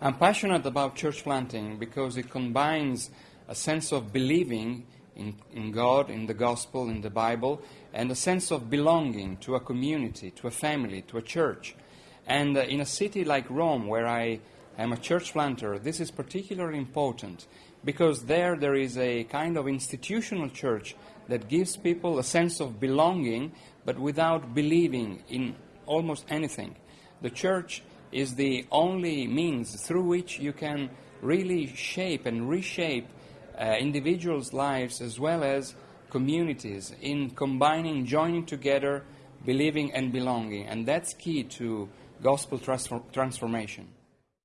passionate about church planting because it combines a sense of believing in, in God, in the gospel, in the Bible, and a sense of belonging to a community, to a family, to a church. And uh, in a city like Rome, where I am a church planter, this is particularly important because there there is a kind of institutional church that gives people a sense of belonging but without believing in almost anything. The church is the only means through which you can really shape and reshape uh, individuals' lives as well as communities in combining, joining together, believing and belonging. And that's key to gospel transformation.